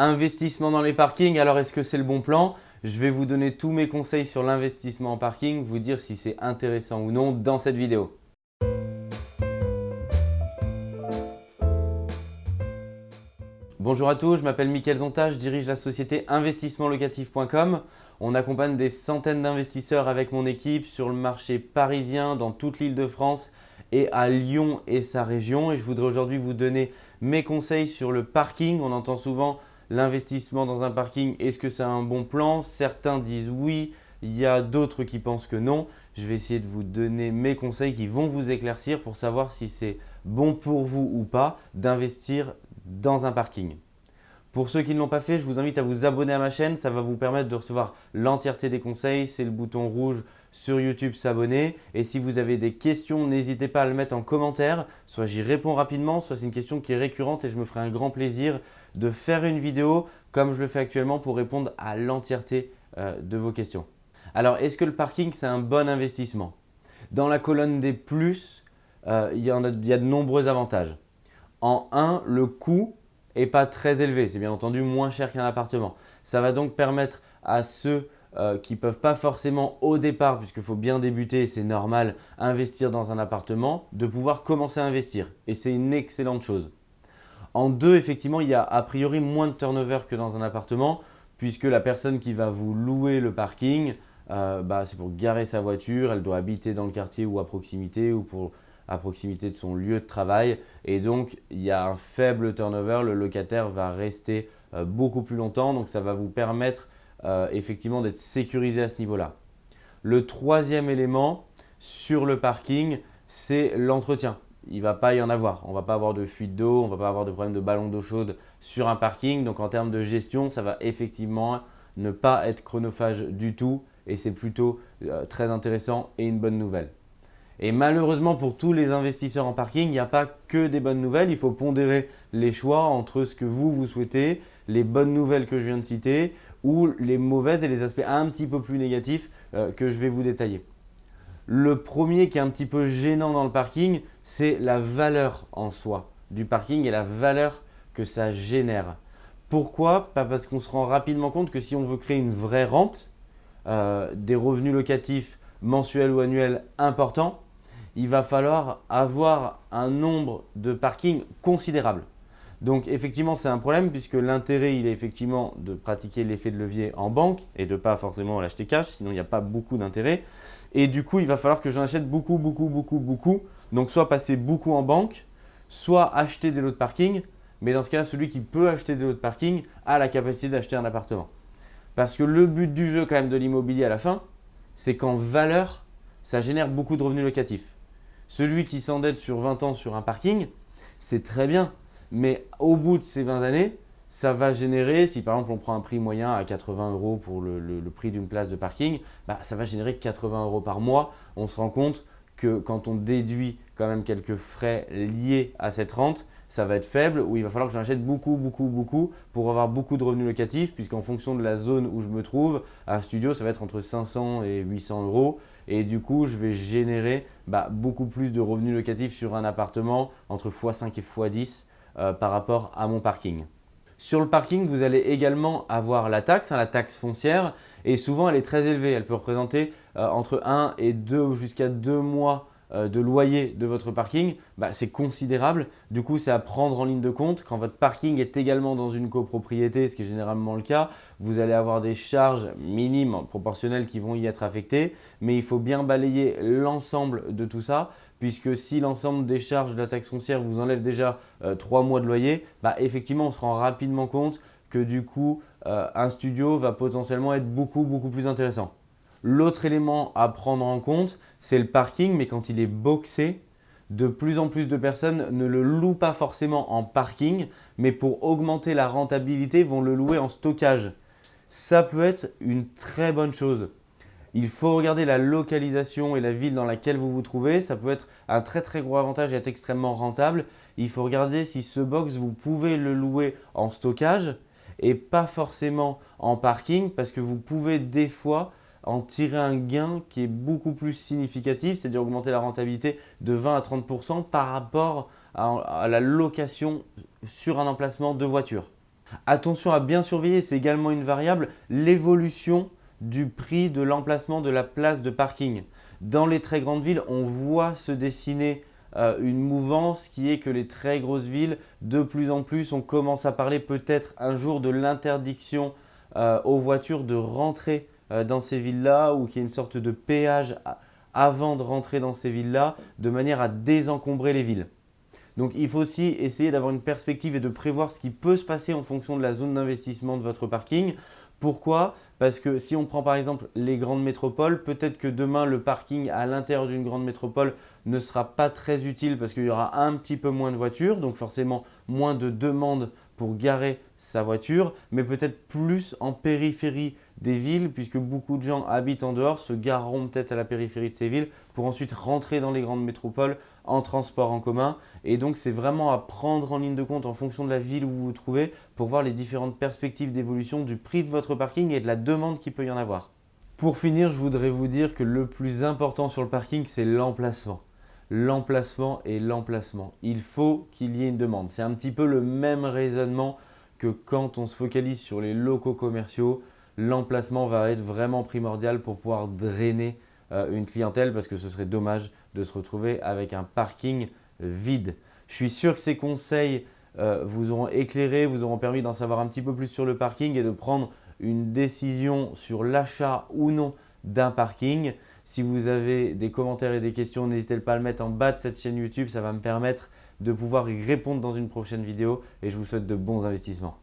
Investissement dans les parkings, alors est-ce que c'est le bon plan? Je vais vous donner tous mes conseils sur l'investissement en parking, vous dire si c'est intéressant ou non dans cette vidéo. Bonjour à tous, je m'appelle Mickaël Zonta, je dirige la société investissementlocatif.com. On accompagne des centaines d'investisseurs avec mon équipe sur le marché parisien, dans toute l'île de France et à Lyon et sa région. Et je voudrais aujourd'hui vous donner mes conseils sur le parking. On entend souvent l'investissement dans un parking, est-ce que c'est un bon plan? Certains disent oui, il y a d'autres qui pensent que non. Je vais essayer de vous donner mes conseils qui vont vous éclaircir pour savoir si c'est bon pour vous ou pas d'investir dans un parking. Pour ceux qui ne l'ont pas fait, je vous invite à vous abonner à ma chaîne. Ça va vous permettre de recevoir l'entièreté des conseils. C'est le bouton rouge sur YouTube s'abonner. Et si vous avez des questions, n'hésitez pas à le mettre en commentaire. Soit j'y réponds rapidement, soit c'est une question qui est récurrente et je me ferai un grand plaisir de faire une vidéo comme je le fais actuellement pour répondre à l'entièreté euh, de vos questions. Alors, est-ce que le parking, c'est un bon investissement? Dans la colonne des plus, euh, il, y a, de nombreux avantages. En 1, le coût n'est pas très élevé. C'est bien entendu moins cher qu'un appartement. Ça va donc permettre à ceux euh, qui ne peuvent pas forcément au départ, puisqu'il faut bien débuter, c'est normal, investir dans un appartement, de pouvoir commencer à investir. Et c'est une excellente chose. En deux, effectivement, il y a a priori moins de turnover que dans un appartement, puisque la personne qui va vous louer le parking, euh, bah, c'est pour garer sa voiture, elle doit habiter dans le quartier ou à proximité ou à proximité de son lieu de travail. Et donc, il y a un faible turnover, le locataire va rester euh, beaucoup plus longtemps. Donc, ça va vous permettre euh, effectivement d'être sécurisé à ce niveau-là. Le troisième élément sur le parking, c'est l'entretien. Il ne va pas y en avoir. On ne va pas avoir de fuite d'eau, on ne va pas avoir de problème de ballon d'eau chaude sur un parking. Donc, en termes de gestion, ça va effectivement ne pas être chronophage du tout et c'est plutôt euh, très intéressant et une bonne nouvelle. Et malheureusement pour tous les investisseurs en parking, il n'y a pas que des bonnes nouvelles. Il faut pondérer les choix entre ce que vous, vous souhaitez, les bonnes nouvelles que je viens de citer ou les mauvaises et les aspects un petit peu plus négatifs euh, que je vais vous détailler. Le premier qui est un petit peu gênant dans le parking, c'est la valeur en soi du parking et la valeur que ça génère. Pourquoi? Parce qu'on se rend rapidement compte que si on veut créer une vraie rente, euh, des revenus locatifs mensuels ou annuels importants, il va falloir avoir un nombre de parkings considérable. Donc effectivement, c'est un problème puisque l'intérêt, il est effectivement de pratiquer l'effet de levier en banque et de ne pas forcément l'acheter cash, sinon il n'y a pas beaucoup d'intérêt. Et du coup, il va falloir que j'en achète beaucoup, beaucoup, beaucoup, beaucoup. Donc soit passer beaucoup en banque, soit acheter des lots de parking. Mais dans ce cas-là, celui qui peut acheter des lots de parking a la capacité d'acheter un appartement. Parce que le but du jeu quand même de l'immobilier à la fin, c'est qu'en valeur, ça génère beaucoup de revenus locatifs. Celui qui s'endette sur 20 ans sur un parking, c'est très bien. Mais au bout de ces 20 années, ça va générer, si par exemple on prend un prix moyen à 80 euros pour le, prix d'une place de parking, bah, ça va générer 80 euros par mois. On se rend compte que quand on déduit quand même quelques frais liés à cette rente, ça va être faible ou il va falloir que j'achète beaucoup, beaucoup, beaucoup pour avoir beaucoup de revenus locatifs puisqu'en fonction de la zone où je me trouve, un studio, ça va être entre 500 et 800 euros et du coup, je vais générer bah, beaucoup plus de revenus locatifs sur un appartement entre x5 et x10 euh, par rapport à mon parking. Sur le parking, vous allez également avoir la taxe, hein, la taxe foncière et souvent elle est très élevée. Elle peut représenter euh, entre 1 et 2 jusqu'à 2 mois euh, de loyer de votre parking, bah, c'est considérable. Du coup, c'est à prendre en ligne de compte. Quand votre parking est également dans une copropriété, ce qui est généralement le cas, vous allez avoir des charges minimes proportionnelles qui vont y être affectées. Mais il faut bien balayer l'ensemble de tout ça puisque si l'ensemble des charges de la taxe foncière vous enlève déjà euh, trois 3 mois de loyer, bah, effectivement, on se rend rapidement compte que du coup, euh, un studio va potentiellement être beaucoup, beaucoup plus intéressant. L'autre élément à prendre en compte, c'est le parking, mais quand il est boxé, de plus en plus de personnes ne le louent pas forcément en parking, mais pour augmenter la rentabilité, vont le louer en stockage. Ça peut être une très bonne chose. Il faut regarder la localisation et la ville dans laquelle vous vous trouvez. Ça peut être un très très gros avantage et être extrêmement rentable. Il faut regarder si ce box, vous pouvez le louer en stockage et pas forcément en parking parce que vous pouvez des fois en tirer un gain qui est beaucoup plus significatif, c'est-à-dire augmenter la rentabilité de 20 à 30% par rapport à, la location sur un emplacement de voiture. Attention à bien surveiller, c'est également une variable, l'évolution du prix de l'emplacement de la place de parking. Dans les très grandes villes, on voit se dessiner euh, une mouvance qui est que les très grosses villes, de plus en plus, on commence à parler peut-être un jour de l'interdiction euh, aux voitures de rentrer euh, dans ces villes-là ou qu'il y ait une sorte de péage avant de rentrer dans ces villes-là de manière à désencombrer les villes. Donc il faut aussi essayer d'avoir une perspective et de prévoir ce qui peut se passer en fonction de la zone d'investissement de votre parking. Pourquoi? Parce que si on prend par exemple les grandes métropoles, peut-être que demain le parking à l'intérieur d'une grande métropole ne sera pas très utile parce qu'il y aura un petit peu moins de voitures, donc forcément moins de demandes pour garer sa voiture, mais peut-être plus en périphérie des villes puisque beaucoup de gens habitent en dehors, se gareront peut-être à la périphérie de ces villes pour ensuite rentrer dans les grandes métropoles en transport en commun. Et donc, c'est vraiment à prendre en ligne de compte en fonction de la ville où vous vous trouvez pour voir les différentes perspectives d'évolution du prix de votre parking et de la demande qu'il peut y en avoir. Pour finir, je voudrais vous dire que le plus important sur le parking, c'est l'emplacement l'emplacement et l'emplacement. Il faut qu'il y ait une demande. C'est un petit peu le même raisonnement que quand on se focalise sur les locaux commerciaux, l'emplacement va être vraiment primordial pour pouvoir drainer euh, une clientèle parce que ce serait dommage de se retrouver avec un parking vide. Je suis sûr que ces conseils euh, vous auront éclairé, vous auront permis d'en savoir un petit peu plus sur le parking et de prendre une décision sur l'achat ou non d'un parking. Si vous avez des commentaires et des questions, n'hésitez pas à le mettre en bas de cette chaîne YouTube. Ça va me permettre de pouvoir y répondre dans une prochaine vidéo et je vous souhaite de bons investissements.